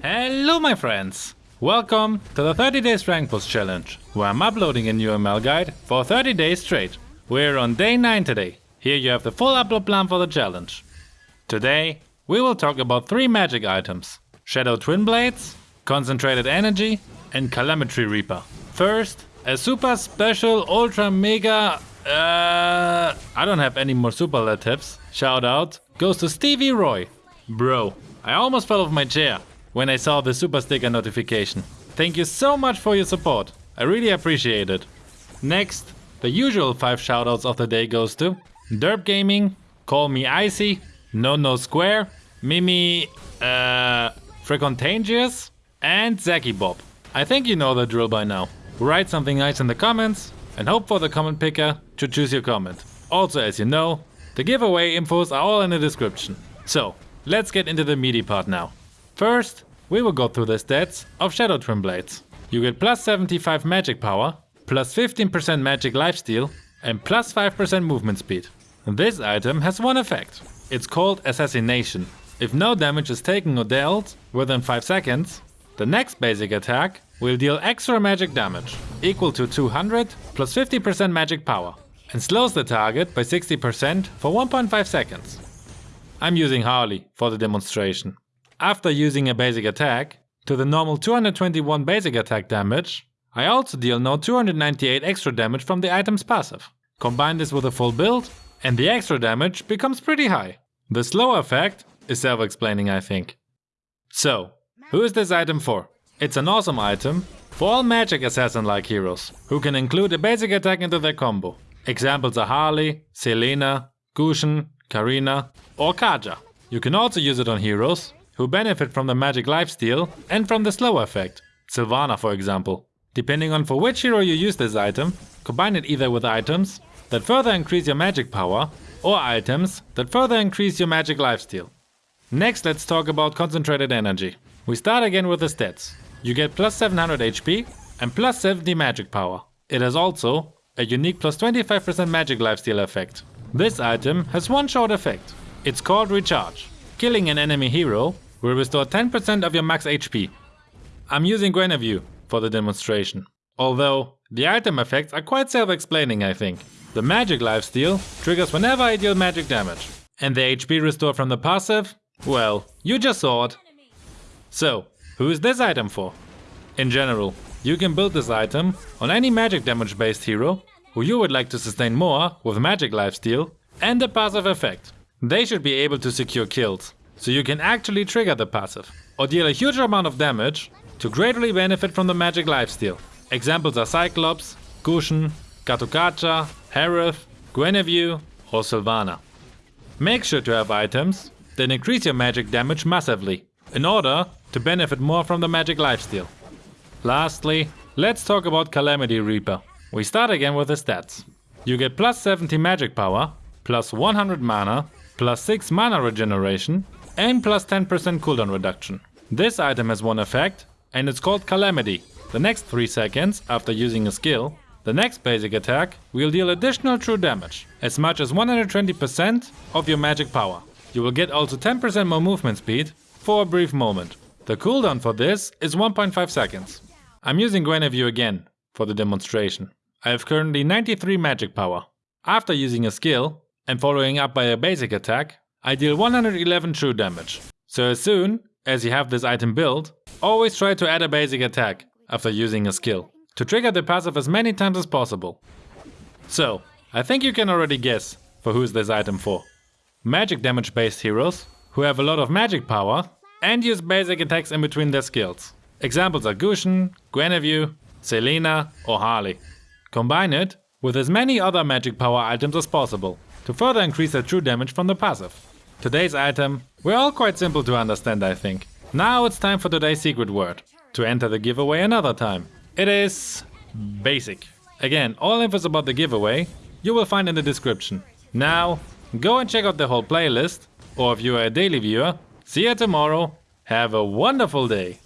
Hello my friends! Welcome to the 30 days rank push challenge, where I'm uploading a new ML guide for 30 days straight. We're on day 9 today. Here you have the full upload plan for the challenge. Today, we will talk about 3 magic items. Shadow Twin Blades, Concentrated Energy and Calamity Reaper. First, a super special ultra mega... Uh, I don't have any more superlatives. Shout out goes to Stevie Roy. Bro, I almost fell off my chair when I saw the super sticker notification. Thank you so much for your support. I really appreciate it. Next, the usual 5 shoutouts of the day goes to Derp Gaming, Call Me Icy, No No Square, Mimi, uh, Frecontagious, and Zaki Bob. I think you know the drill by now. Write something nice in the comments and hope for the comment picker to choose your comment. Also, as you know, the giveaway infos are all in the description. So, let's get into the meaty part now. First, we will go through the stats of Shadow Twin Blades. You get plus 75 magic power, plus 15% magic lifesteal, and plus 5% movement speed. This item has one effect. It's called Assassination. If no damage is taken or dealt within 5 seconds, the next basic attack will deal extra magic damage, equal to 200 plus 50% magic power, and slows the target by 60% for 1.5 seconds. I'm using Harley for the demonstration. After using a basic attack, to the normal 221 basic attack damage, I also deal now 298 extra damage from the item's passive. Combine this with a full build, and the extra damage becomes pretty high. The slow effect is self-explaining I think. So, who is this item for? It's an awesome item for all magic assassin-like heroes, who can include a basic attack into their combo. Examples are Harley, Selena, Gusion, Karina, or Kaja. You can also use it on heroes who benefit from the magic lifesteal and from the slow effect, Silvanna for example. Depending on for which hero you use this item, combine it either with items that further increase your magic power or items that further increase your magic lifesteal. Next let's talk about concentrated energy. We start again with the stats. You get plus 700 HP and plus 70 magic power. It has also a unique plus 25% magic lifesteal effect. This item has one short effect. It's called Recharge. Killing an enemy hero will restore 10% of your max HP. I'm using Guinevere for the demonstration. Although, the item effects are quite self-explaining I think. The magic lifesteal triggers whenever I deal magic damage. And the HP restore from the passive? Well, you just saw it. So, who is this item for? In general, you can build this item on any magic damage based hero who you would like to sustain more with magic lifesteal and the passive effect. They should be able to secure kills, so you can actually trigger the passive or deal a huge amount of damage to greatly benefit from the magic lifesteal. Examples are Cyclops, Gusion, Katokacha, Harith, Guinevere or Silvanna. Make sure to have items that increase your magic damage massively in order to benefit more from the magic lifesteal. Lastly, let's talk about Calamity Reaper. We start again with the stats. You get plus 70 magic power, plus 100 mana, plus 6 mana regeneration, and plus 10% cooldown reduction. This item has one effect, and it's called Calamity. The next 3 seconds after using a skill, the next basic attack will deal additional true damage, as much as 120% of your magic power. You will get also 10% more movement speed for a brief moment. The cooldown for this is 1.5 seconds. I'm using Guinevere again for the demonstration. I have currently 93 magic power. After using a skill and following up by a basic attack, I deal 111 true damage. So as soon as you have this item built, always try to add a basic attack after using a skill, to trigger the passive as many times as possible. So, I think you can already guess for who's this item for. Magic damage based heroes who have a lot of magic power and use basic attacks in between their skills. Examples are Gusion, Guinevere, Selena or Harley. Combine it with as many other magic power items as possible to further increase their true damage from the passive. Today's item we're all quite simple to understand I think. Now it's time for today's secret word. To enter the giveaway another time. It is basic. Again, all infos about the giveaway you will find in the description. Now, go and check out the whole playlist, or if you are a daily viewer, See you tomorrow. Have a wonderful day.